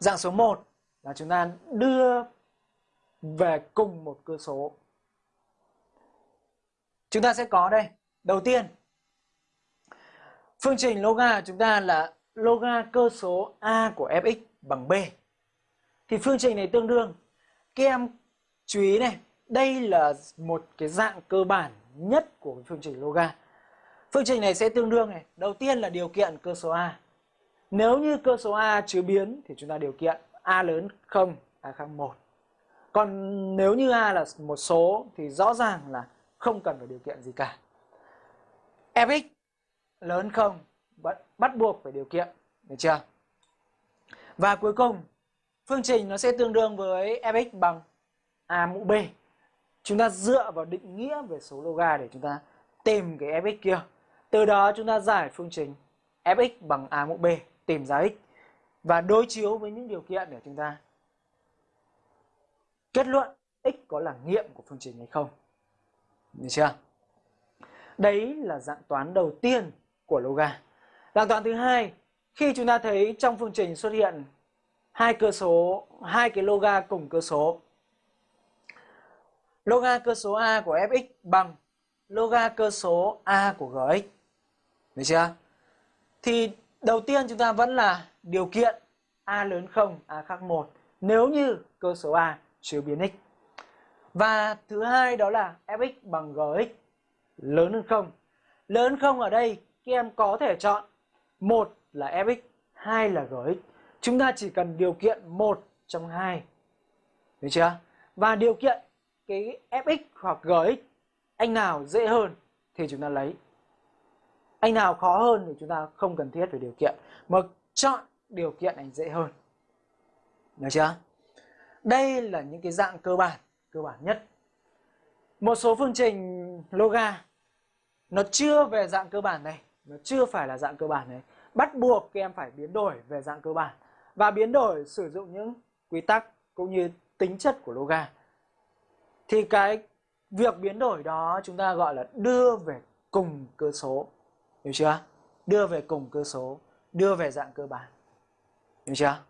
Dạng số 1 là chúng ta đưa về cùng một cơ số. Chúng ta sẽ có đây. Đầu tiên, phương trình loga chúng ta là loga cơ số a của fx bằng b. Thì phương trình này tương đương. Các em chú ý này, đây là một cái dạng cơ bản nhất của phương trình loga. Phương trình này sẽ tương đương này. Đầu tiên là điều kiện cơ số a. Nếu như cơ số a chứa biến thì chúng ta điều kiện a lớn 0, a khác 1. Còn nếu như a là một số thì rõ ràng là không cần phải điều kiện gì cả. fx lớn 0 bắt, bắt buộc phải điều kiện, được chưa? Và cuối cùng, phương trình nó sẽ tương đương với fx bằng a mũ b. Chúng ta dựa vào định nghĩa về số loga để chúng ta tìm cái fx kia. Từ đó chúng ta giải phương trình fx bằng a mũ b, tìm giá x và đối chiếu với những điều kiện để chúng ta kết luận x có là nghiệm của phương trình hay không. Được chưa? Đấy là dạng toán đầu tiên của loga. Dạng toán thứ hai, khi chúng ta thấy trong phương trình xuất hiện hai cơ số, hai cái loga cùng cơ số. Loga cơ số a của fx bằng loga cơ số a của gx. Được chưa? Thì đầu tiên chúng ta vẫn là điều kiện a lớn 0, a khác 1 nếu như cơ số a chứa biến x. Và thứ hai đó là fx bằng gx lớn hơn 0. Lớn hơn 0 ở đây các em có thể chọn một là fx, hai là gx. Chúng ta chỉ cần điều kiện một trong hai. Được chưa? Và điều kiện cái fx hoặc gx anh nào dễ hơn thì chúng ta lấy. Anh nào khó hơn thì chúng ta không cần thiết về điều kiện mà chọn điều kiện anh dễ hơn. Được chưa? Đây là những cái dạng cơ bản, cơ bản nhất. Một số phương trình loga nó chưa về dạng cơ bản này, nó chưa phải là dạng cơ bản này. Bắt buộc các em phải biến đổi về dạng cơ bản và biến đổi sử dụng những quy tắc cũng như tính chất của loga. Thì cái việc biến đổi đó chúng ta gọi là đưa về cùng cơ số. Hiểu chưa? Đưa về cùng cơ số, đưa về dạng cơ bản. Hiểu chưa?